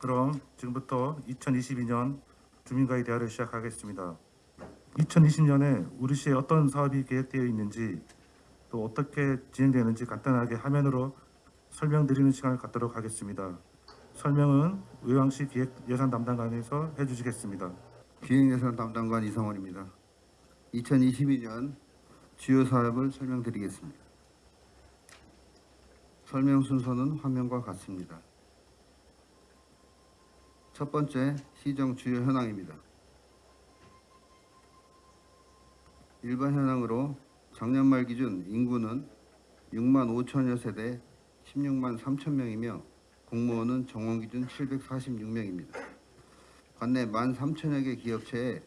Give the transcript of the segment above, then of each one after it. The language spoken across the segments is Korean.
그럼 지금부터 2022년 주민과의 대화를 시작하겠습니다. 2020년에 우리시에 어떤 사업이 계획되어 있는지 또 어떻게 진행되는지 간단하게 화면으로 설명드리는 시간을 갖도록 하겠습니다. 설명은 의왕시 기획예산 담당관에서 해주시겠습니다. 기획예산 담당관 이성원입니다. 2022년 주요 사업을 설명드리겠습니다. 설명 순서는 화면과 같습니다. 첫 번째 시정 주요 현황입니다. 일반 현황으로 작년 말 기준 인구는 6만 5천여 세대 16만 3천 명이며 공무원은 정원 기준 746명입니다. 관내 1만 3천여 개 기업체에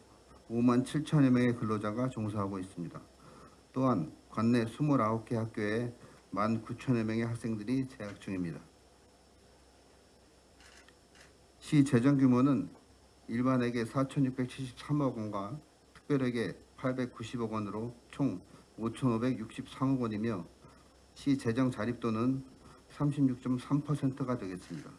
5만 7천여 명의 근로자가 종사하고 있습니다. 또한 관내 29개 학교에 1만 9천여 명의 학생들이 재학 중입니다. 시 재정 규모는 일반에게 4,673억 원과 특별에게 890억 원으로 총 5,563억 원이며 시 재정 자립도는 36.3%가 되겠습니다.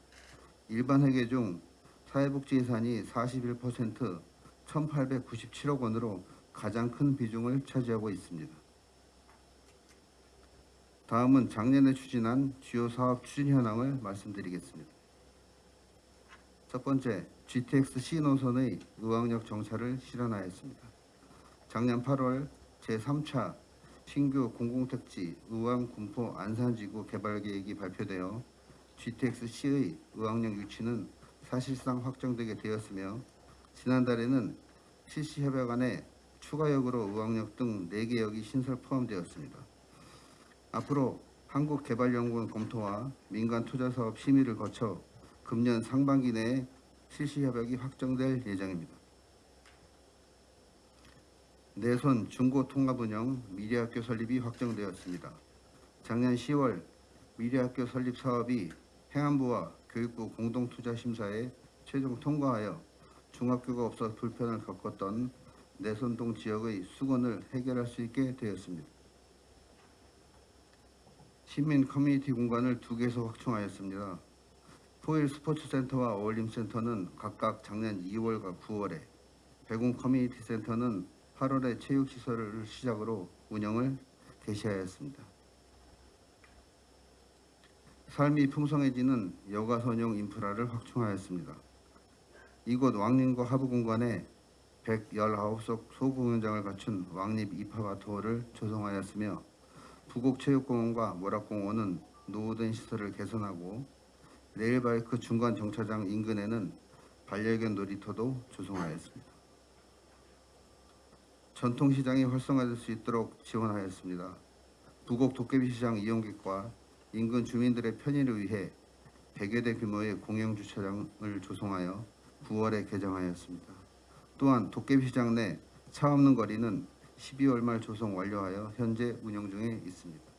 일반 회계 중 사회복지 예산이 41% 1,897억 원으로 가장 큰 비중을 차지하고 있습니다. 다음은 작년에 추진한 주요 사업 추진 현황을 말씀드리겠습니다. 첫 번째, GTX C 노선의 의왕역 정차를 실현하였습니다. 작년 8월 제3차 신규 공공택지 의왕 군포 안산지구 개발 계획이 발표되어 GTX C의 의왕역 유치는 사실상 확정되게 되었으며 지난달에는 실시협약안에 추가역으로 의왕역 등 4개 역이 신설 포함되었습니다. 앞으로 한국개발연구원 검토와 민간 투자사업 심의를 거쳐 금년 상반기 내에 실시 협약이 확정될 예정입니다. 내손 중고 통합 운영 미래학교 설립이 확정되었습니다. 작년 10월 미래학교 설립 사업이 행안부와 교육부 공동투자심사에 최종 통과하여 중학교가 없어 불편을 겪었던 내손동 지역의 숙원을 해결할 수 있게 되었습니다. 시민 커뮤니티 공간을 두 개소 확충하였습니다. 포일 스포츠센터와 어울림센터는 각각 작년 2월과 9월에 백운 커뮤니티 센터는 8월에 체육시설을 시작으로 운영을 개시하였습니다. 삶이 풍성해지는 여가 선용 인프라를 확충하였습니다. 이곳 왕림과 하부 공간에 119석 소공연장을 갖춘 왕립 입하바토를 조성하였으며 부곡체육공원과 모락공원은 노후된 시설을 개선하고 레일바이크 중간 정차장 인근에는 반려견 놀이터도 조성하였습니다. 전통시장이 활성화될 수 있도록 지원하였습니다. 부곡 도깨비시장 이용객과 인근 주민들의 편의를 위해 100여 대 규모의 공영주차장을 조성하여 9월에 개장하였습니다. 또한 도깨비시장 내 차 없는 거리는 12월 말 조성 완료하여 현재 운영 중에 있습니다.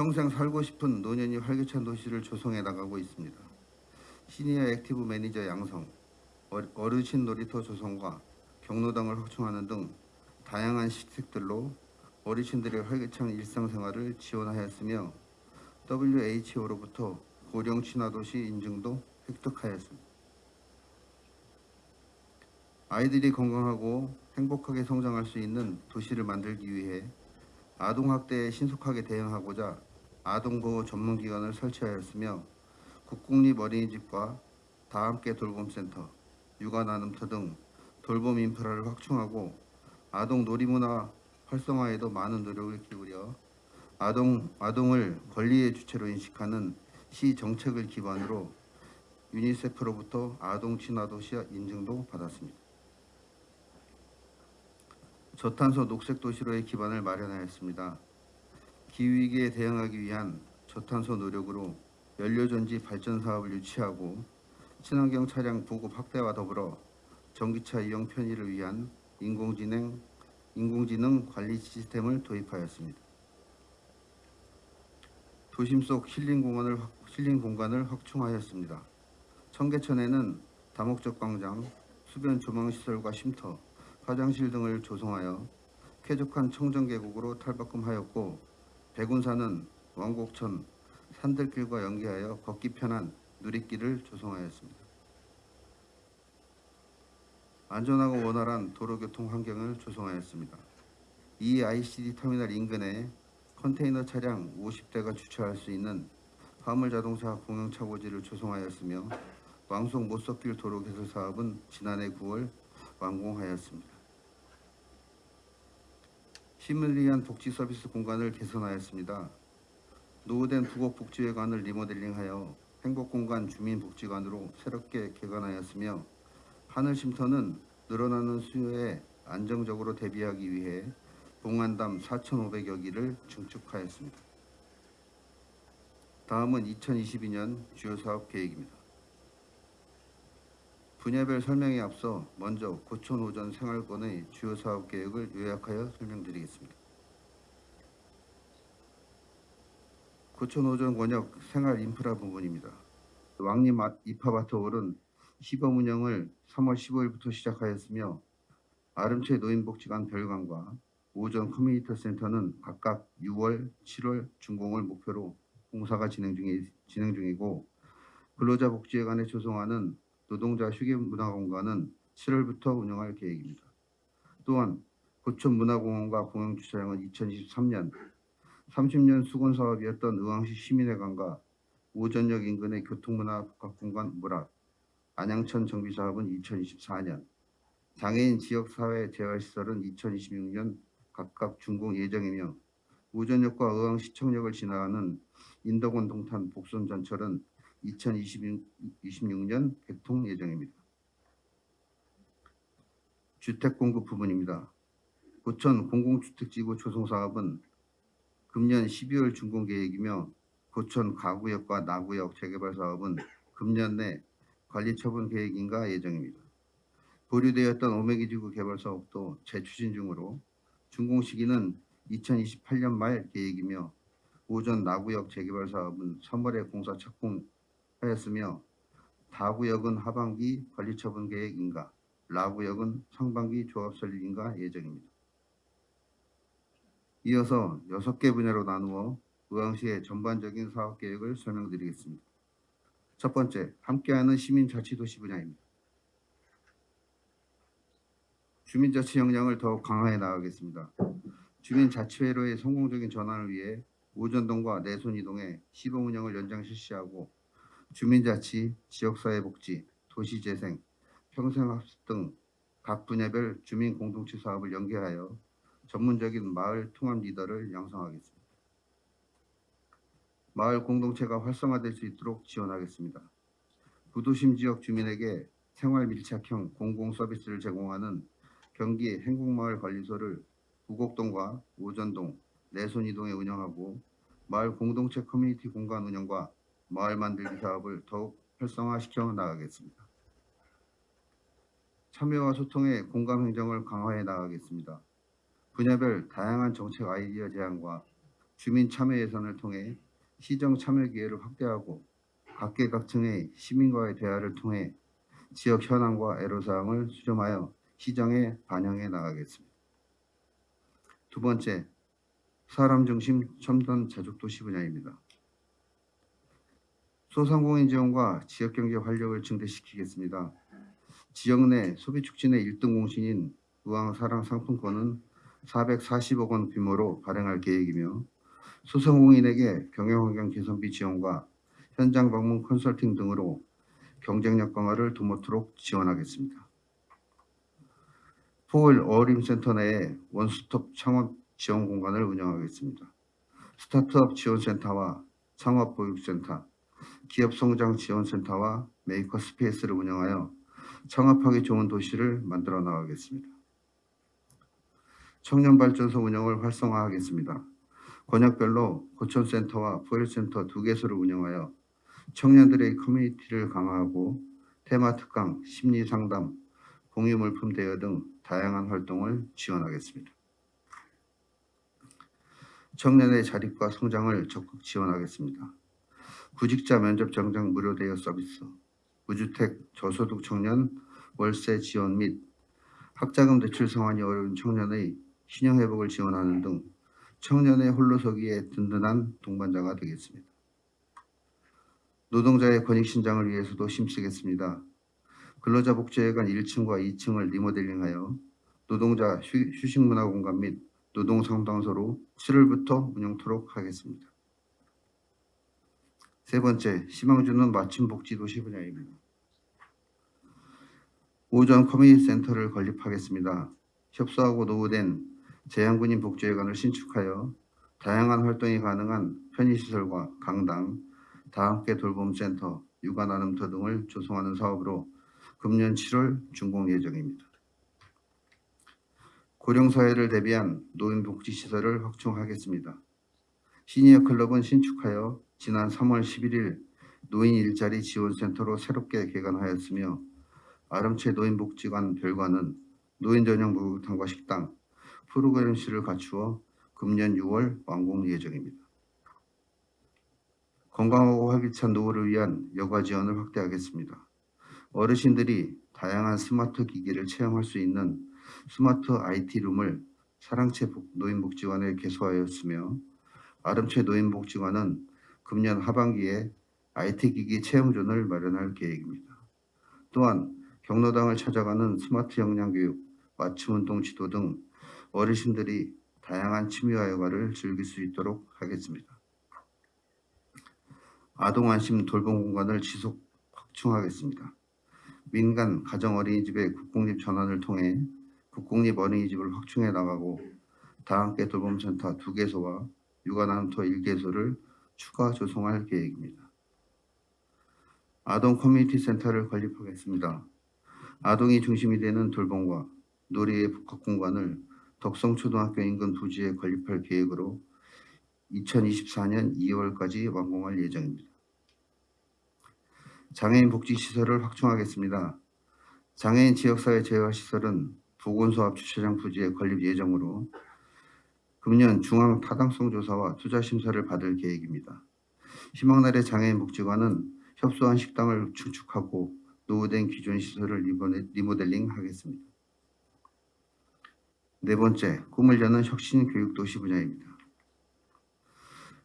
평생 살고 싶은 노년이 활기찬 도시를 조성해 나가고 있습니다. 시니어 active 매니저 양성, 어- 어르신 놀이터 조성과 경로당을 확충하는 등 다양한 시책들로 어르신들의 활기찬 일상생활을 지원하였으며 WHO로부터 고령 친화도시 인증도 획득하였습니다. 아이들이 건강하고 행복하게 성장할 수 있는 도시를 만들기 위해 아동학대에 신속하게 대응하고자 아동보호 전문기관을 설치하였으며 국공립 어린이집과 다함께 돌봄센터, 육아나눔터 등 돌봄 인프라를 확충하고 아동 놀이문화 활성화에도 많은 노력을 기울여 아동, 아동을 권리의 주체로 인식하는 시 정책을 기반으로 유니세프로부터 아동 친화도시 인증도 받았습니다. 저탄소 녹색 도시로의 기반을 마련하였습니다. 기후위기에 대응하기 위한 저탄소 노력으로 연료전지 발전 사업을 유치하고 친환경 차량 보급 확대와 더불어 전기차 이용 편의를 위한 인공지능, 인공지능 관리 시스템을 도입하였습니다. 도심 속 힐링 공간을 확- 힐링 공간을 확충하였습니다. 청계천에는 다목적 광장, 수변 조망 시설과 쉼터, 화장실 등을 조성하여 쾌적한 청정 계곡으로 탈바꿈하였고 백운산은 왕곡천, 산들길과 연계하여 걷기 편한 누리길을 조성하였습니다. 안전하고 원활한 도로교통 환경을 조성하였습니다. 이 ICD 터미널 인근에 컨테이너 차량 50대가 주차할 수 있는 화물 자동차 공영 차고지를 조성하였으며 왕송 못석길 도로 개설 사업은 지난해 9월 완공하였습니다. 시민을 위한 복지 서비스 공간을 개선하였습니다. 노후된 부곡복지회관을 리모델링하여 행복공간 주민복지관으로 새롭게 개관하였으며 하늘쉼터는 늘어나는 수요에 안정적으로 대비하기 위해 봉안담 4,500여 기를 증축하였습니다. 다음은 2022년 주요 사업 계획입니다. 분야별 설명에 앞서 먼저 고촌 오전 생활권의 주요 사업 계획을 요약하여 설명드리겠습니다. 고촌 오전 권역 생활 인프라 부분입니다. 아- 입하바터홀은 시범 운영을 3월 15일부터 시작하였으며 아름채 노인복지관 별관과 오전 커뮤니티 센터는 각각 6월, 7월 준공을 목표로 공사가 진행 중이 진행 중이고 근로자 복지회관에 조성하는 노동자 휴게 문화공간은 7월부터 운영할 계획입니다. 또한 고촌 문화공원과 공영주차장은 2023년 30년 수건 사업이었던 의왕시 시민회관과 오전역 인근의 교통문화 복합공간 물합, 안양천 정비 사업은 2024년, 장애인 지역사회 재활시설은 2026년 각각 준공 예정이며 오전역과 의왕시청역을 지나가는 인덕원 동탄 복선 전철은 2026년 개통 예정입니다. 주택 공급 부분입니다. 고천 공공주택지구 조성 사업은 금년 12월 준공 계획이며 고천 가구역과 나구역 재개발 사업은 금년 내 관리 처분 계획인가 예정입니다. 보류되었던 오메기지구 개발 사업도 재추진 중으로 준공 시기는 2028년 말 계획이며 오전 나구역 재개발 사업은 3월에 공사 착공 하였으며 다구역은 하반기 관리 처분 계획인가 라구역은 상반기 조합 설립인가 예정입니다. 이어서 6개 분야로 나누어 의왕시의 전반적인 사업 계획을 설명드리겠습니다. 첫 번째, 함께하는 시민자치도시 분야입니다. 주민자치 역량을 더욱 강화해 나가겠습니다. 주민자치회로의 성공적인 전환을 위해 오전동과 내손이동에 시범 운영을 연장 실시하고 주민자치, 지역사회복지, 도시재생, 평생학습 등 각 분야별 주민 공동체 사업을 연계하여 전문적인 마을 통합 리더를 양성하겠습니다. 마을 공동체가 활성화될 수 있도록 지원하겠습니다. 부도심 지역 주민에게 생활 밀착형 공공 서비스를 제공하는 경기 행복마을관리소를 부곡동과 오전동, 내손이동에 운영하고 마을 공동체 커뮤니티 공간 운영과 마을 만들기 사업을 더욱 활성화시켜 나가겠습니다. 참여와 소통의 공감 행정을 강화해 나가겠습니다. 분야별 다양한 정책 아이디어 제안과 주민 참여 예산을 통해 시정 참여 기회를 확대하고 각계각층의 시민과의 대화를 통해 지역 현황과 애로사항을 수렴하여 시정에 반영해 나가겠습니다. 두 번째, 사람 중심 첨단 자족도시 분야입니다. 소상공인 지원과 지역경제 활력을 증대시키겠습니다. 지역 내 소비 촉진의 1등 공신인 의왕사랑 상품권은 440억 원 규모로 발행할 계획이며 소상공인에게 경영환경 개선비 지원과 현장 방문 컨설팅 등으로 경쟁력 강화를 도모토록 지원하겠습니다. 포월 어림센터 내에 원스톱 창업 지원 공간을 운영하겠습니다. 스타트업 지원센터와 창업보육센터, 기업성장 지원센터와 메이커 스페이스를 운영하여 창업하기 좋은 도시를 만들어 나가겠습니다. 청년발전소 운영을 활성화하겠습니다. 권역별로 고천센터와 포일센터 두 개소를 운영하여 청년들의 커뮤니티를 강화하고 테마 특강, 심리 상담, 공유 물품 대여 등 다양한 활동을 지원하겠습니다. 청년의 자립과 성장을 적극 지원하겠습니다. 구직자 면접 정장 무료 대여 서비스, 무주택 저소득 청년 월세 지원 및 학자금 대출 상환이 어려운 청년의 신용 회복을 지원하는 등 청년의 홀로서기에 든든한 동반자가 되겠습니다. 노동자의 권익 신장을 위해서도 힘쓰겠습니다. 근로자 복지회관 1층과 2층을 리모델링하여 노동자 휴, 휴식 문화 공간 및 노동 상담소로 7월부터 운영토록 하겠습니다. 세 번째, 희망주는 맞춤 복지 도시 분야입니다. 오전 커뮤니티 센터를 건립하겠습니다. 협소하고 노후된 재향군인 복지회관을 신축하여 다양한 활동이 가능한 편의시설과 강당, 다함께 돌봄센터, 육아나눔터 등을 조성하는 사업으로 금년 7월 준공 예정입니다. 고령사회를 대비한 노인복지시설을 확충하겠습니다. 시니어 클럽은 신축하여 지난 3월 11일 노인 일자리 지원센터로 새롭게 개관하였으며 아름채 노인복지관 별관은 노인 전용 목욕탕과 식당, 프로그램실을 갖추어 금년 6월 완공 예정입니다. 건강하고 활기찬 노후를 위한 여가 지원을 확대하겠습니다. 어르신들이 다양한 스마트 기기를 체험할 수 있는 스마트 IT룸을 사랑채 복- 노인복지관에 개소하였으며 아름채 노인복지관은 금년 하반기에 IT 기기 체험존을 마련할 계획입니다. 또한 경로당을 찾아가는 스마트 역량교육, 맞춤 운동 지도 등 어르신들이 다양한 취미와 여가를 즐길 수 있도록 하겠습니다. 아동 안심 돌봄 공간을 지속 확충하겠습니다. 민간 가정 어린이집의 국공립 전환을 통해 국공립 어린이집을 확충해 나가고 다함께 돌봄센터 두 개소와 육아나눔터 1개소를 추가 조성할 계획입니다. 아동 커뮤니티 센터를 건립하겠습니다. 아동이 중심이 되는 돌봄과 놀이의 복합 공간을 덕성초등학교 인근 부지에 건립할 계획으로 2024년 2월까지 완공할 예정입니다. 장애인 복지시설을 확충하겠습니다. 장애인 지역사회 재활시설은 보건소합 주차장 부지에 건립 예정으로 금년 중앙 타당성 조사와 투자 심사를 받을 계획입니다. 희망나래 장애인 복지관은 협소한 식당을 축축하고 노후된 기존 시설을 리모델- 리모델링 하겠습니다. 네 번째, 꿈을 여는 혁신 교육 도시 분야입니다.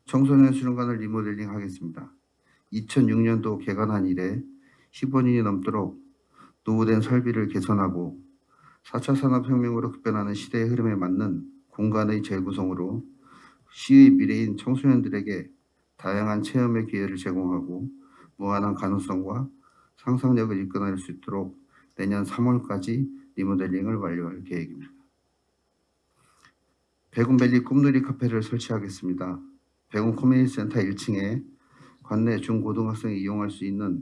청소년 수련관을 리모델링 하겠습니다. 2006년도 개관한 이래 15년이 넘도록 노후된 설비를 개선하고 4차 산업혁명으로 급변하는 시대의 흐름에 맞는 공간의 재구성으로 시의 미래인 청소년들에게 다양한 체험의 기회를 제공하고 무한한 가능성과 상상력을 이끌어낼 수 있도록 내년 3월까지 리모델링을 완료할 계획입니다. 백운밸리 꿈놀이 카페를 설치하겠습니다. 백운 커뮤니티 센터 1층에 관내 중고등학생이 이용할 수 있는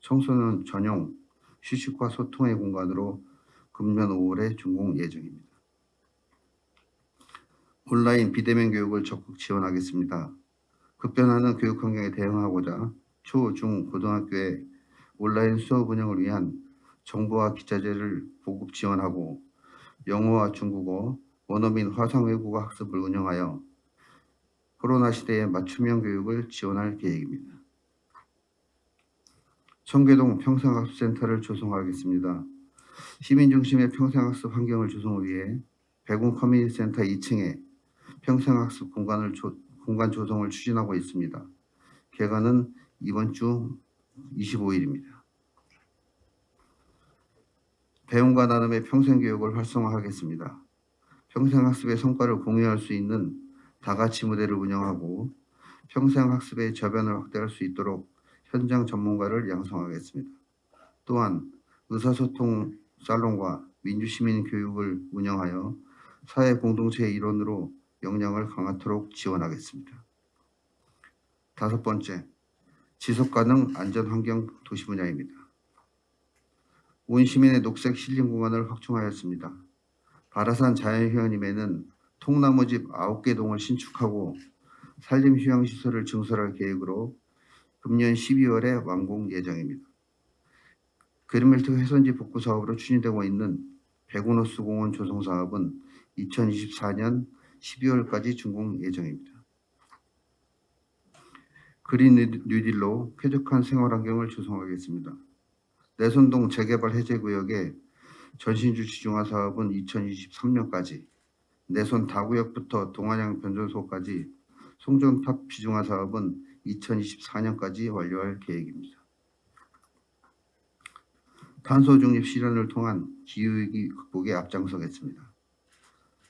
청소년 전용 휴식과 소통의 공간으로 금년 5월에 준공 예정입니다. 온라인 비대면 교육을 적극 지원하겠습니다. 급변하는 교육 환경에 대응하고자 초, 중, 고등학교에 온라인 수업 운영을 위한 정보와 기자재를 보급 지원하고 영어와 중국어, 원어민 화상 외국어 학습을 운영하여 코로나 시대의 맞춤형 교육을 지원할 계획입니다. 청계동 평생학습센터를 조성하겠습니다. 시민 중심의 평생학습 환경을 조성을 위해 백운 커뮤니티 센터 2층에 평생학습 공간을 조, 공간 조성을 추진하고 있습니다. 개관은 이번 주 25일입니다. 배움과 나눔의 평생교육을 활성화하겠습니다. 평생학습의 성과를 공유할 수 있는 다가치 무대를 운영하고 평생학습의 저변을 확대할 수 있도록 현장 전문가를 양성하겠습니다. 또한 의사소통 살롱과 민주시민 교육을 운영하여 사회 공동체의 일원으로 역량을 강화토록 지원하겠습니다. 다섯 번째, 지속가능 안전환경 도시 분야입니다. 온 시민의 녹색 힐링 공간을 확충하였습니다. 바라산 자연휴양림에는 통나무집 9개 동을 신축하고 산림휴양시설을 증설할 계획으로 금년 12월에 완공 예정입니다. 그린벨트 훼손지 복구 사업으로 추진되고 있는 백운호수 공원 조성 사업은 2024년 12월까지 준공 예정입니다. 그린 뉴딜로 쾌적한 생활 환경을 조성하겠습니다. 내선동 재개발 해제 구역의 전신주 지중화 사업은 2023년까지, 내선 다구역부터 동안양 변전소까지 송전탑 비중화 사업은 2024년까지 완료할 계획입니다. 탄소 중립 실현을 통한 기후위기 극복에 앞장서겠습니다.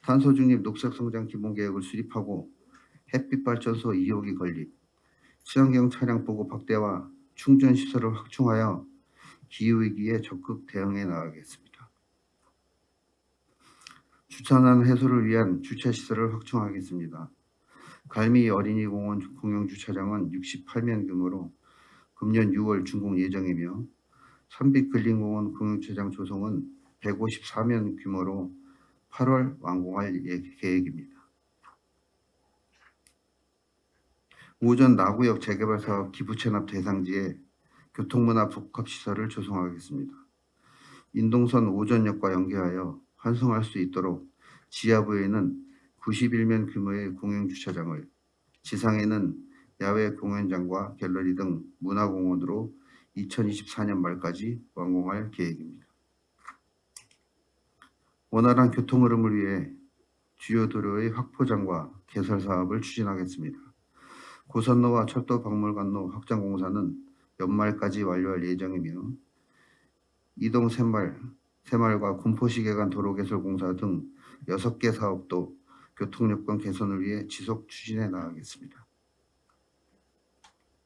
탄소 중립 녹색 성장 기본 계획을 수립하고 햇빛 발전소 2호기 건립, 친환경 차량 보급 확대와 충전 시설을 확충하여 기후 위기에 적극 대응해 나가겠습니다. 주차난 해소를 위한 주차 시설을 확충하겠습니다. 갈미 어린이공원 공영 주차장은 68면 규모로 금년 6월 준공 예정이며 삼빛 근린공원 공영주차장 조성은 154면 규모로 8월 완공할 예- 계획입니다. 오전 나구역 재개발 사업 기부 체납 대상지에 교통문화 복합시설을 조성하겠습니다. 인동선 오전역과 연계하여 환승할 수 있도록 지하부에는 91면 규모의 공영주차장을 지상에는 야외 공연장과 갤러리 등 문화공원으로 2024년 말까지 완공할 계획입니다. 원활한 교통 흐름을 위해 주요 도로의 확포장과 개설 사업을 추진하겠습니다. 고선로와 철도 박물관로 확장 공사는 연말까지 완료할 예정이며 이동 새말, 새말과 군포시계간 도로 개설 공사 등 6개 사업도 교통 여건 개선을 위해 지속 추진해 나가겠습니다.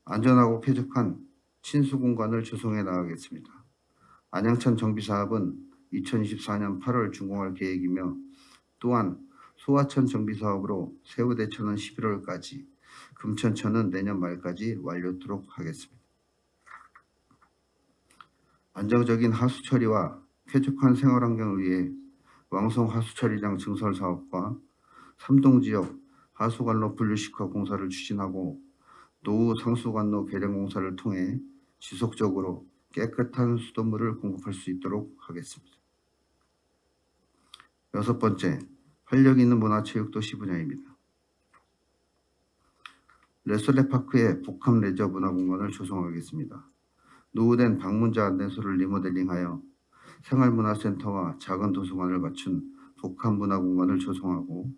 안전하고 쾌적한 친수 공간을 조성해 나가겠습니다. 안양천 정비 사업은 2024년 8월 준공할 계획이며 또한 소화천 정비 사업으로 세우대천은 11월까지, 금천천은 내년 말까지 완료토록 하겠습니다. 안정적인 하수 처리와 쾌적한 생활 환경을 위해 왕성 하수 처리장 증설 사업과 삼동 지역 하수관로 분류식화 공사를 추진하고 노후 상수관로 개량 공사를 통해 지속적으로 깨끗한 수돗물을 공급할 수 있도록 하겠습니다. 여섯 번째, 활력 있는 문화체육도시 분야입니다. 레솔레파크의 복합 레저 문화공간을 조성하겠습니다. 노후된 방문자 안내소를 리모델링하여 생활문화센터와 작은 도서관을 갖춘 복합 문화공간을 조성하고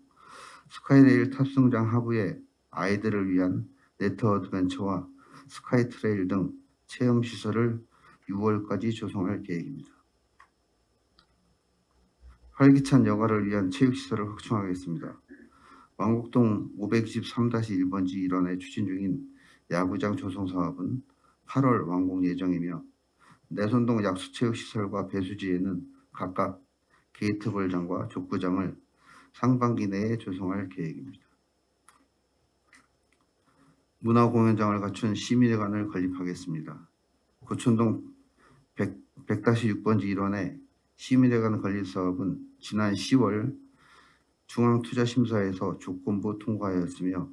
스카이레일 탑승장 하부에 아이들을 위한 net adventure와 스카이트레일 등 체험 시설을 6월까지 조성할 계획입니다. 활기찬 여가를 위한 체육시설을 확충하겠습니다. 왕곡동 523-1번지 일원에 추진 중인 야구장 조성 사업은 8월 완공 예정이며 내선동 약수체육시설과 배수지에는 각각 게이트볼장과 족구장을 상반기 내에 조성할 계획입니다. 문화공연장을 갖춘 시민회관을 건립하겠습니다. 100, 100-6번지 일원의 시민회관 건립 사업은 지난 10월 중앙투자심사에서 조건부 통과하였으며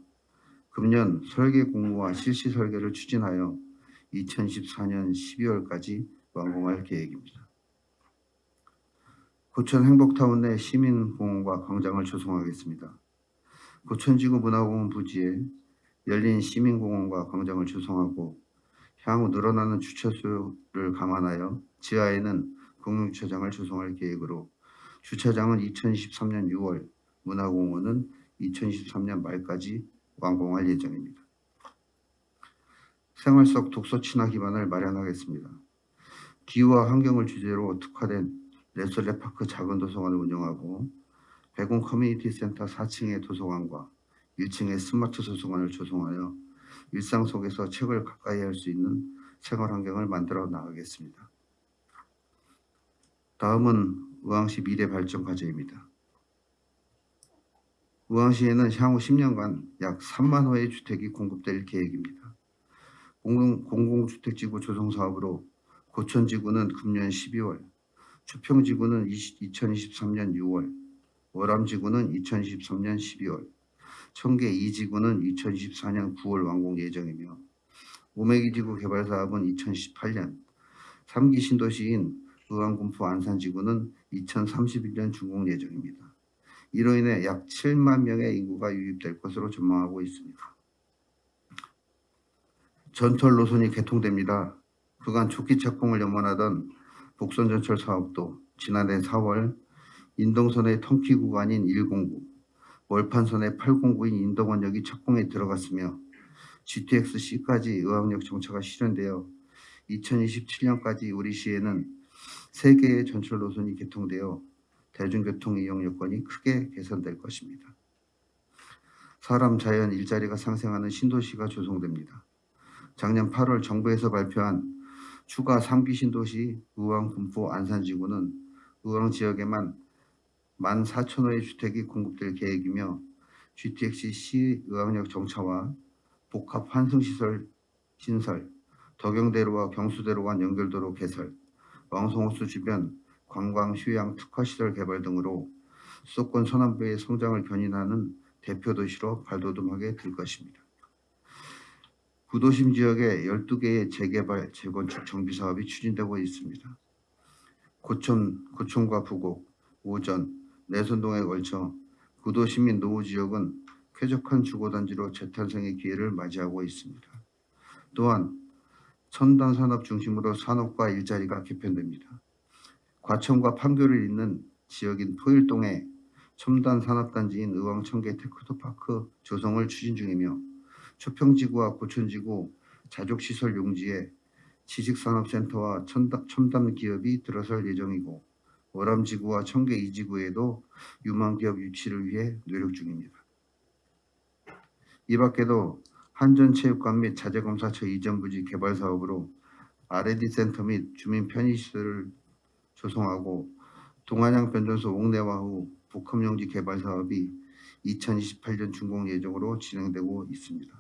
금년 설계 공모와 실시 설계를 추진하여 2014년 12월까지 완공할 계획입니다. 고천 행복타운 내 시민공원과 광장을 조성하겠습니다. 고천지구 문화공원 부지에 열린 시민공원과 광장을 조성하고 향후 늘어나는 주차수를 감안하여 지하에는 공용주차장을 조성할 계획으로 주차장은 2023년 6월, 문화공원은 2023년 말까지 완공할 예정입니다. 생활 속 독서 친화 기반을 마련하겠습니다. 기후와 환경을 주제로 특화된 레솔레파크 작은 도서관을 운영하고 백운 커뮤니티 센터 4층의 도서관과 1층의 스마트 도서관을 조성하여 일상 속에서 책을 가까이 할 수 있는 생활 환경을 만들어 나가겠습니다. 다음은 의왕시 미래 발전 과제입니다. 의왕시에는 향후 10년간 약 3만 호의 주택이 공급될 계획입니다. 공공, 공공 주택지구 조성 사업으로 고천지구는 금년 12월, 추평지구는 20, 2023년 6월, 월암지구는 2023년 12월, 청계 2지구는 2024년 9월 완공 예정이며 오메기지구 개발 사업은 2018년, 3기 신도시인 의왕군포 안산지구는 2031년 준공 예정입니다. 이로 인해 약 7만 명의 인구가 유입될 것으로 전망하고 있습니다. 전철 노선이 개통됩니다. 그간 초기 착공을 염원하던 복선전철 사업도 지난해 4월 인동선의 통키 구간인 109, 월판선의 809인 인동원역이 착공에 들어갔으며 GTX-C까지 의학역 정차가 실현되어 2027년까지 우리 시에는 세 개의 전철 노선이 개통되어 대중교통 이용 여건이 크게 개선될 것입니다. 사람, 자연, 일자리가 상생하는 신도시가 조성됩니다. 작년 8월 정부에서 발표한 추가 3기 신도시 의왕, 군포, 안산지구는 의왕 지역에만 14,000호의 주택이 공급될 계획이며 GTX-C 의왕역 정차와 복합 환승시설 신설, 덕영대로와 경수대로 간 연결도로 개설, 왕성호수 주변 관광 휴양 특화시설 개발 등으로 수도권 서남부의 성장을 견인하는 대표 도시로 발돋움하게 될 것입니다. 구도심 지역에 12개의 재개발, 재건축 정비 사업이 추진되고 있습니다. 고촌, 고촌과 부곡, 오전, 내선동에 걸쳐 구도시민 노후 지역은 쾌적한 주거단지로 재탄생의 기회를 맞이하고 있습니다. 또한 첨단 산업 중심으로 산업과 일자리가 개편됩니다. 과천과 판교를 잇는 지역인 토일동에 첨단 산업단지인 의왕청계 테크노파크 조성을 추진 중이며 초평지구와 고촌지구 자족시설 용지에 지식산업센터와 첨단, 첨단 기업이 들어설 예정이고 월암지구와 청계 2지구에도 유망기업 유치를 위해 노력 중입니다. 이 밖에도 한전체육관 및 자재검사처 이전 부지 개발 사업으로 R&D 센터 및 주민 편의시설을 조성하고 동안양 변전소 옥내화 후 복합용지 개발 사업이 2028년 준공 예정으로 진행되고 있습니다.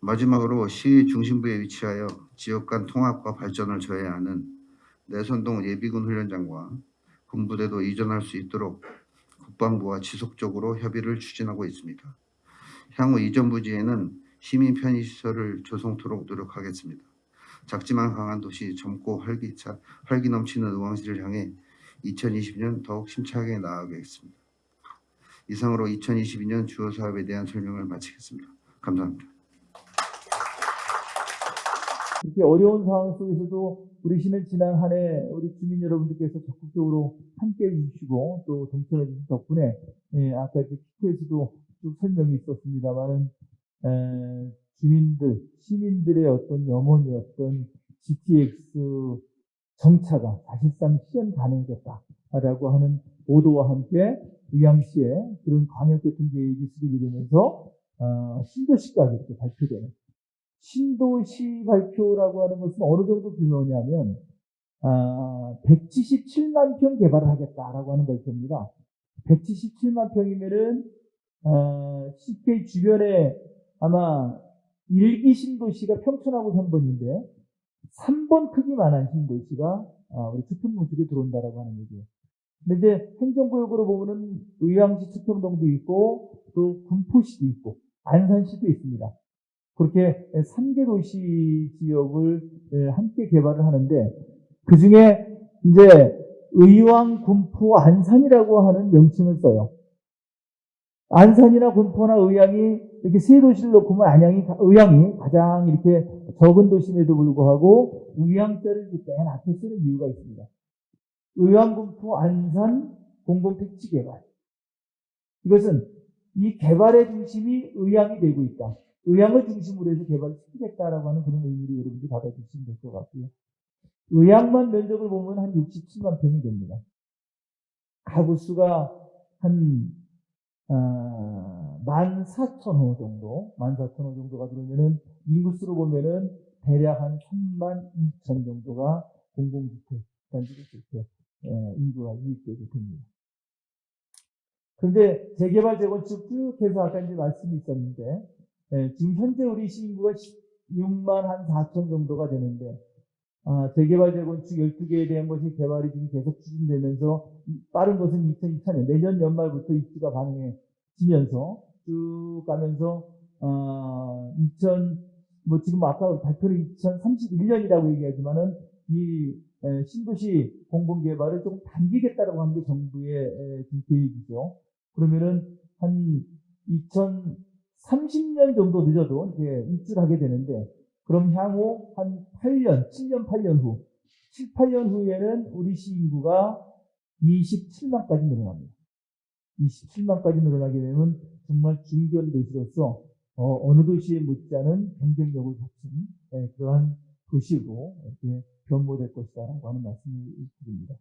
마지막으로 시 중심부에 위치하여 지역 간 통합과 발전을 저해하는 내선동 예비군 훈련장과 군부대도 이전할 수 있도록 국방부와 지속적으로 협의를 추진하고 있습니다. 향후 이전 부지에는 시민 편의시설을 조성토록 노력하겠습니다. 작지만 강한 도시 젊고 활기차, 활기 넘치는 의왕시를 향해 2020년 더욱 심차게 나아가겠습니다. 이상으로 2022년 주요 사업에 대한 설명을 마치겠습니다. 감사합니다. 이렇게 어려운 상황 속에서도 우리 시는 지난 한 해 우리 주민 여러분들께서 적극적으로 함께 해 주시고 또 동참해 주신 덕분에 예, 아까 이렇게 PT에서도 쭉 설명이 있었습니다만은 에, 주민들, 시민들의 어떤 염원이었던 GTX 정차가 사실상 실현 가능해졌다라고 하는 보도와 함께 의왕시에 그런 광역교통 계획이 수립이 되면서 어, 신도시까지 이렇게 발표되는 신도시 발표라고 하는 것은 어느 정도 규모냐면 아, 177만 평 개발을 하겠다라고 하는 발표입니다. 177만 평이면은 어, CK 주변에 아마 1기 신도시가 평촌하고 3번인데 3번 크기만한 신도시가 아, 우리 수평문쪽에 들어온다라고 하는 얘기예요. 근데 이제 행정구역으로 보면은 의왕시 수평동도 있고 또 군포시도 있고 안산시도 있습니다. 그렇게 3개 도시 지역을 예, 함께 개발을 하는데 그 중에 이제 의왕, 군포, 안산이라고 하는 명칭을 써요. 안산이나 군포나 의왕이 이렇게 세 도시를 놓고 보면 안양이, 의왕이 가장 이렇게 적은 도심에도 불구하고 의왕자를 맨 앞에 쓰는 이유가 있습니다. 의왕, 군포, 안산 공공 택지 개발. 이것은 이 개발의 중심이 의왕이 되고 있다. 의왕을 중심으로 해서 개발을 시키겠다라고 하는 그런 의미로 여러분들이 받아주시면 될 것 같고요. 의왕만 면적을 보면 한 67만 평이 됩니다. 가구 수가 한 어, 14,000호 정도, 14,000호 정도가 들어오면은 인구수로 보면은 대략 한 3만 2천 정도가 공공주택 단지로 이렇게 예, 인구가 유입되게 됩니다. 그런데 재개발 재건축 쭉 해서 아까 이제 말씀이 있었는데 예, 지금 현재 우리 시인구가 6만 한 4천 정도가 되는데 아, 재개발 재건축 12개에 대한 것이 개발이 지금 계속 추진되면서 빠른 것은 2024년 내년 연말부터 입주가 가능해지면서 쭉 가면서 어, 2000, 뭐 지금 아까 발표를 2031년이라고 얘기하지만은 이 에, 신도시 공공개발을 조금 당기겠다라고 하는 게 정부의 계획이죠. 그러면은 한 2030년 정도 늦어도 이렇게 입주를 하게 되는데 그럼 향후 한 8년, 7년, 8년 후, 7, 8년 후에는 우리 시 인구가 27만까지 늘어납니다. 27만까지 늘어나게 되면 정말 중견 도시로서 어, 느 도시에 못지않은 경쟁력을 갖춘 예, 그러한 도시로 이렇게 변모될 것이다라고 하는 말씀을 드립니다.